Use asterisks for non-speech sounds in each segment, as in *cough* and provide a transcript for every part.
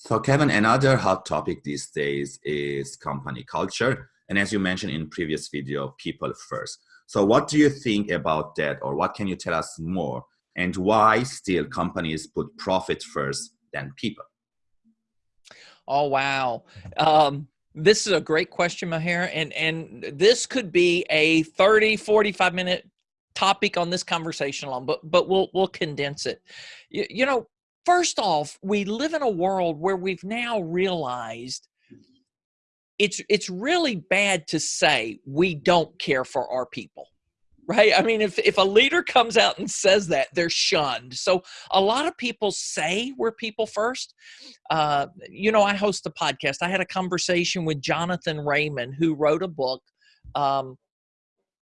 So Kevin, another hot topic these days is company culture. And as you mentioned in previous video, people first. So what do you think about that or what can you tell us more and why still companies put profit first than people? Oh, wow. Um, this is a great question, Maher. And, and this could be a 30, 45 minute topic on this conversation alone, but, but we'll, we'll condense it. You, you know, First off, we live in a world where we've now realized it's it's really bad to say we don't care for our people right? I mean if if a leader comes out and says that they're shunned. So a lot of people say we're people first. Uh, you know i host a podcast. I had a conversation with jonathan raymond who wrote a book um,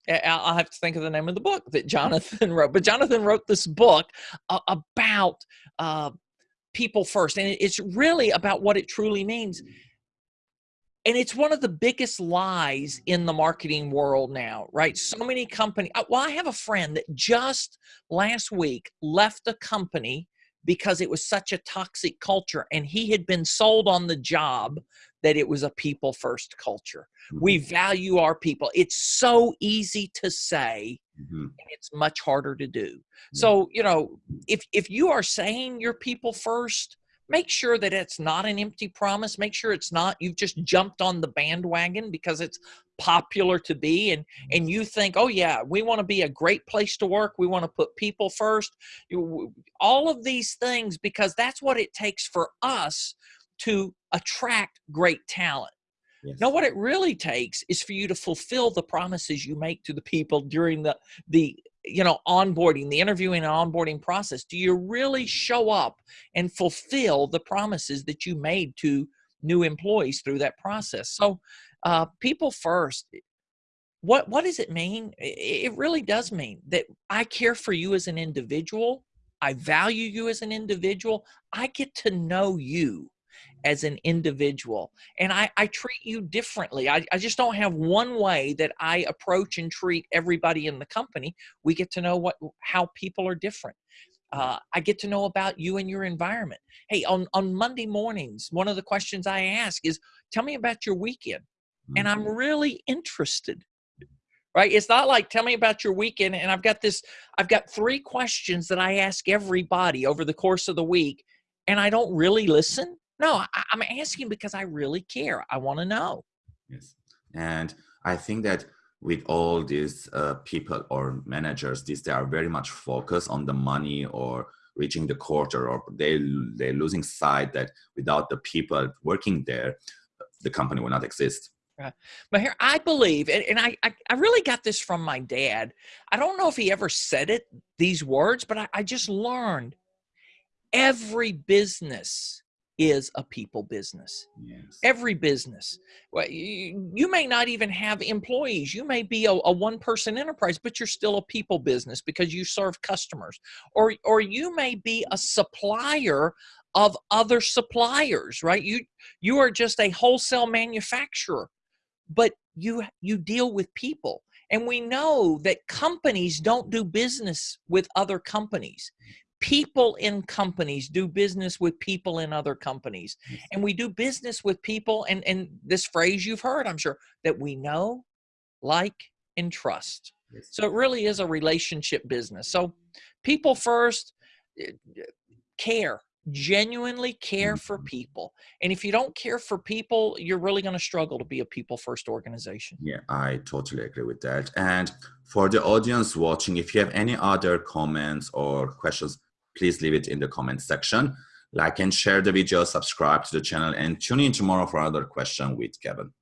I'll have to think of the name of the book that Jonathan *laughs* wrote. But Jonathan wrote this book uh, about uh, people first, and it's really about what it truly means. And it's one of the biggest lies in the marketing world now, right? So many companies. Uh, well, I have a friend that just last week left a company because it was such a toxic culture, and he had been sold on the job that it was a people first culture. We mm-hmm. value our people. It's so easy to say, mm-hmm. and it's much harder to do. Yeah. So, you know, if if you are saying you're people first, make sure that it's not an empty promise. Make sure it's not you've just jumped on the bandwagon because it's popular to be and and you think oh yeah we want to be a great place to work we want to put people first all of these things because that's what it takes for us to attract great talent. Yes. Now, what it really takes is for you to fulfill the promises you make to the people during the the you know onboarding, the interviewing and onboarding process. Do you really show up and fulfill the promises that you made to new employees through that process? So, uh, people first. What what does it mean? It really does mean that I care for you as an individual. I value you as an individual. I get to know you as an individual and I, I treat you differently I, I just don't have one way that i approach and treat everybody in the company we get to know what how people are different uh, I get to know about you and your environment. Hey, on, on Monday mornings, one of the questions I ask is, tell me about your weekend. And I'm mm-hmm. really interested, right? It's not like, tell me about your weekend. And I've got this, I've got three questions that I ask everybody over the course of the week, and I don't really listen. No, I, am asking because I really care. I want to know. Yes. And I think that with all these uh, people or managers, these they are very much focused on the money or reaching the quarter, or they they're losing sight that without the people working there, the company will not exist. Right. But here, I believe, and, and I, I, I, really got this from my dad. I don't know if he ever said it, these words, but I, I just learned every business is a people business. Yes. Every business. Well, you, you, may not even have employees. You may be a, a one person enterprise, but you're still a people business because you serve customers. Or, or you may be a supplier of other suppliers, right? You, you are just a wholesale manufacturer, but you, you deal with people. And we know that companies don't do business with other companies people in companies do business with people in other companies. And we do business with people and and this phrase you've heard i'm sure that we know like and trust. Yes. so it really is a relationship business. So people first eh, care genuinely care for mm-hmm. people. And if you don't care for people you're really going to struggle to be a people first organization. Yeah i totally agree with that. And for the audience watching if you have any other comments or questions please leave it in the comment section. Like and share the video, subscribe to the channel, and tune in tomorrow for another question with Kevin.